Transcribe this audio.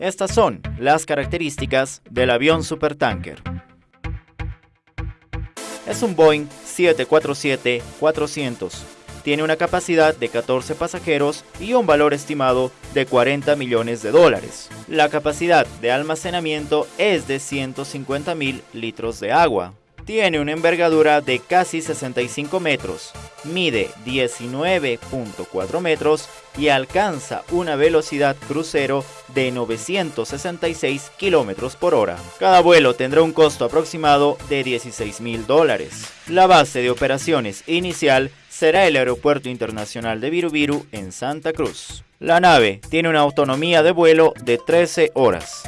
Estas son las características del avión supertanker. Es un Boeing 747-400. Tiene una capacidad de 14 pasajeros y un valor estimado de 40 millones de dólares. La capacidad de almacenamiento es de 150 mil litros de agua. Tiene una envergadura de casi 65 metros, mide 19.4 metros y alcanza una velocidad crucero de 966 kilómetros por hora. Cada vuelo tendrá un costo aproximado de 16 mil dólares. La base de operaciones inicial será el Aeropuerto Internacional de Virubiru en Santa Cruz. La nave tiene una autonomía de vuelo de 13 horas.